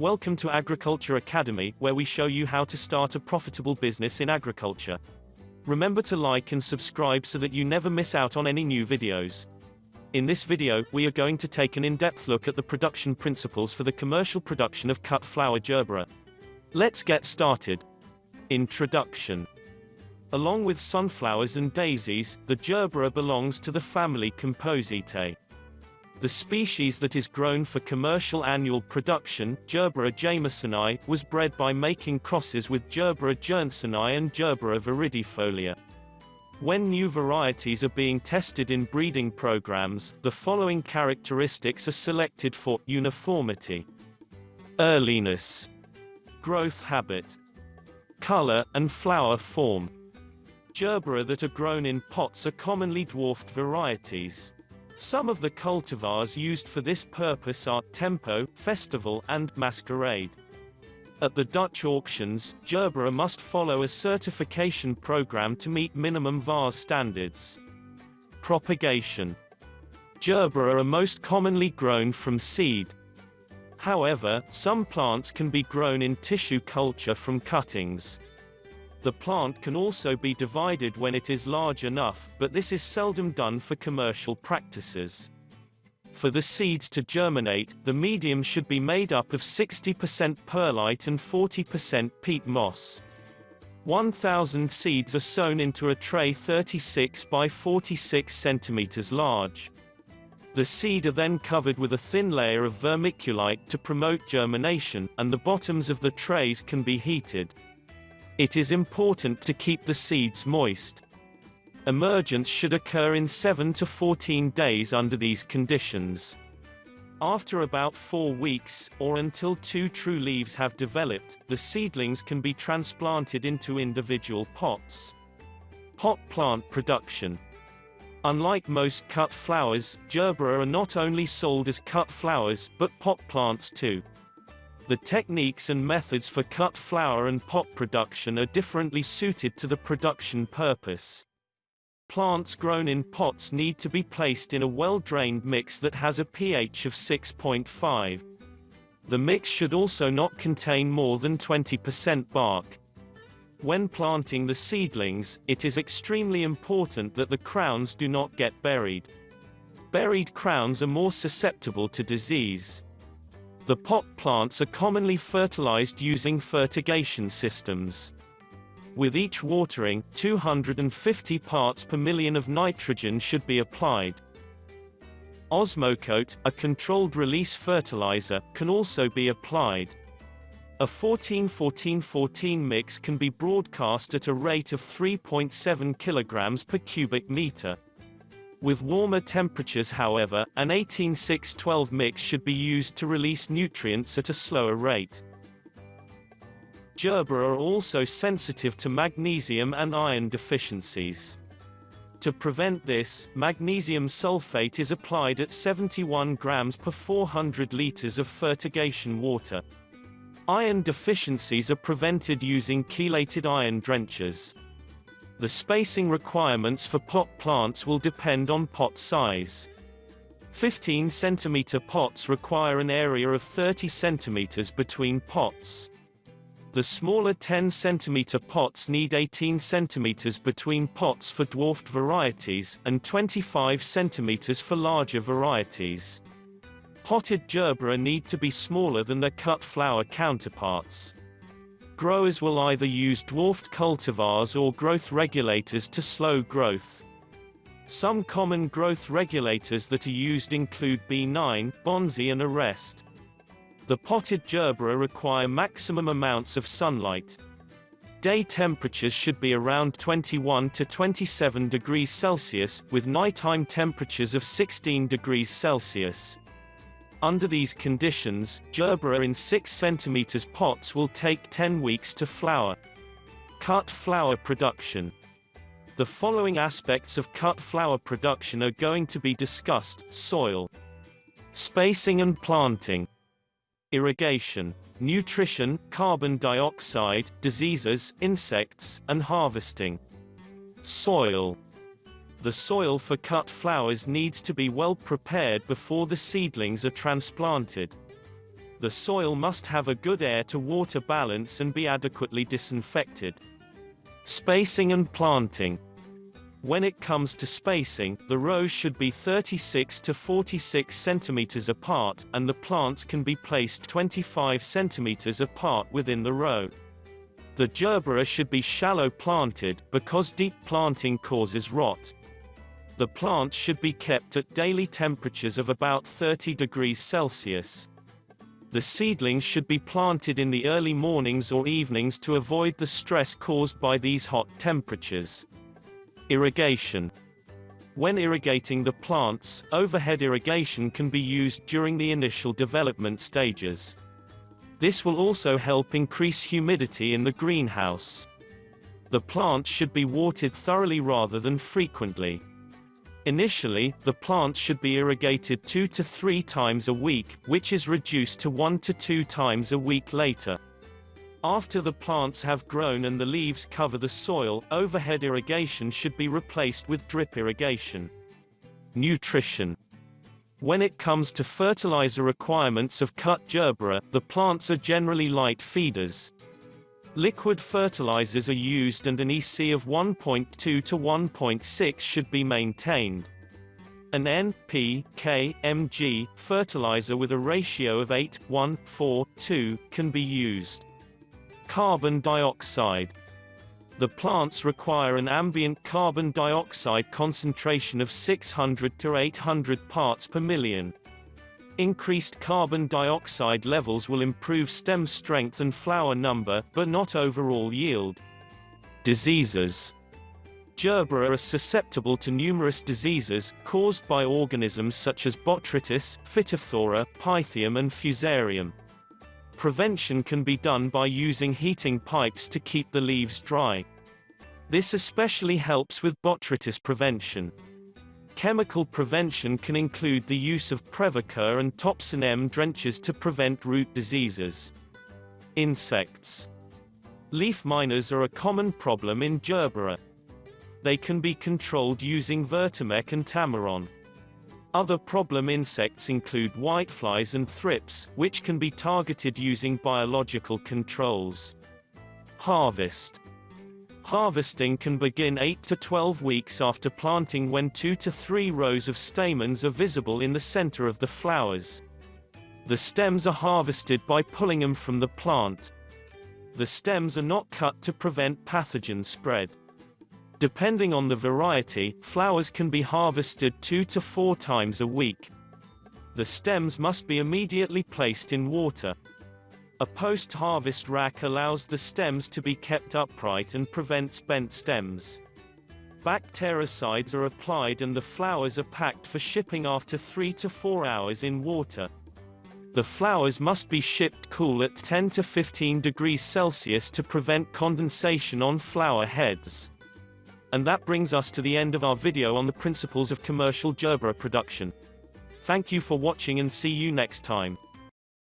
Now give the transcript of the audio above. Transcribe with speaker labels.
Speaker 1: Welcome to Agriculture Academy, where we show you how to start a profitable business in agriculture. Remember to like and subscribe so that you never miss out on any new videos. In this video, we are going to take an in-depth look at the production principles for the commercial production of cut flower gerbera. Let's get started. Introduction. Along with sunflowers and daisies, the gerbera belongs to the family Compositae. The species that is grown for commercial annual production, Gerbera jamesonii, was bred by making crosses with Gerbera jansseni and Gerbera viridifolia. When new varieties are being tested in breeding programs, the following characteristics are selected for uniformity, earliness, growth habit, color, and flower form. Gerbera that are grown in pots are commonly dwarfed varieties. Some of the cultivars used for this purpose are Tempo, Festival, and Masquerade. At the Dutch auctions, Gerbera must follow a certification program to meet minimum vase standards. Propagation. Gerbera are most commonly grown from seed. However, some plants can be grown in tissue culture from cuttings. The plant can also be divided when it is large enough, but this is seldom done for commercial practices. For the seeds to germinate, the medium should be made up of 60% perlite and 40% peat moss. 1,000 seeds are sown into a tray 36 by 46 centimeters large. The seed are then covered with a thin layer of vermiculite to promote germination, and the bottoms of the trays can be heated. It is important to keep the seeds moist. Emergence should occur in 7 to 14 days under these conditions. After about 4 weeks, or until two true leaves have developed, the seedlings can be transplanted into individual pots. Pot plant production. Unlike most cut flowers, gerbera are not only sold as cut flowers, but pot plants too. The techniques and methods for cut flower and pot production are differently suited to the production purpose. Plants grown in pots need to be placed in a well-drained mix that has a pH of 6.5. The mix should also not contain more than 20% bark. When planting the seedlings, it is extremely important that the crowns do not get buried. Buried crowns are more susceptible to disease. The pot plants are commonly fertilized using fertigation systems. With each watering, 250 parts per million of nitrogen should be applied. Osmocote, a controlled release fertilizer, can also be applied. A 14-14-14 mix can be broadcast at a rate of 3.7 kg per cubic meter. With warmer temperatures however, an 18-6-12 mix should be used to release nutrients at a slower rate. Gerbera are also sensitive to magnesium and iron deficiencies. To prevent this, magnesium sulfate is applied at 71 grams per 400 liters of fertigation water. Iron deficiencies are prevented using chelated iron drenchers. The spacing requirements for pot plants will depend on pot size. 15 cm pots require an area of 30 cm between pots. The smaller 10 cm pots need 18 cm between pots for dwarfed varieties, and 25 cm for larger varieties. Potted gerbera need to be smaller than their cut flower counterparts growers will either use dwarfed cultivars or growth regulators to slow growth. Some common growth regulators that are used include B9, Bonzi and A-Rest. The potted gerbera require maximum amounts of sunlight. Day temperatures should be around 21 to 27 degrees Celsius, with nighttime temperatures of 16 degrees Celsius. Under these conditions, gerbera in 6 cm pots will take 10 weeks to flower. Cut flower production. The following aspects of cut flower production are going to be discussed, soil, spacing and planting, irrigation, nutrition, carbon dioxide, diseases, insects, and harvesting. Soil the soil for cut flowers needs to be well prepared before the seedlings are transplanted. The soil must have a good air to water balance and be adequately disinfected. Spacing and planting. When it comes to spacing, the rows should be 36 to 46 centimeters apart, and the plants can be placed 25 centimeters apart within the row. The gerbera should be shallow planted, because deep planting causes rot. The plants should be kept at daily temperatures of about 30 degrees Celsius. The seedlings should be planted in the early mornings or evenings to avoid the stress caused by these hot temperatures. Irrigation. When irrigating the plants, overhead irrigation can be used during the initial development stages. This will also help increase humidity in the greenhouse. The plants should be watered thoroughly rather than frequently. Initially, the plants should be irrigated two to three times a week, which is reduced to one to two times a week later. After the plants have grown and the leaves cover the soil, overhead irrigation should be replaced with drip irrigation. Nutrition. When it comes to fertilizer requirements of cut gerbera, the plants are generally light feeders. Liquid fertilizers are used and an EC of 1.2 to 1.6 should be maintained. An N, P, K, Mg fertilizer with a ratio of 8, 1, 4, 2 can be used. Carbon dioxide. The plants require an ambient carbon dioxide concentration of 600 to 800 parts per million. Increased carbon dioxide levels will improve stem strength and flower number, but not overall yield. Diseases Gerbera are susceptible to numerous diseases, caused by organisms such as botrytis, phytophthora, pythium and fusarium. Prevention can be done by using heating pipes to keep the leaves dry. This especially helps with botrytis prevention. Chemical prevention can include the use of Previcur and Topsin M drenches to prevent root diseases. Insects. Leaf miners are a common problem in Gerbera. They can be controlled using Vertimec and Tamaron. Other problem insects include whiteflies and thrips, which can be targeted using biological controls. Harvest. Harvesting can begin 8 to 12 weeks after planting when 2 to 3 rows of stamens are visible in the center of the flowers. The stems are harvested by pulling them from the plant. The stems are not cut to prevent pathogen spread. Depending on the variety, flowers can be harvested 2 to 4 times a week. The stems must be immediately placed in water. A post-harvest rack allows the stems to be kept upright and prevents bent stems. Bactericides are applied and the flowers are packed for shipping after 3 to 4 hours in water. The flowers must be shipped cool at 10 to 15 degrees Celsius to prevent condensation on flower heads. And that brings us to the end of our video on the principles of commercial gerbera production. Thank you for watching and see you next time.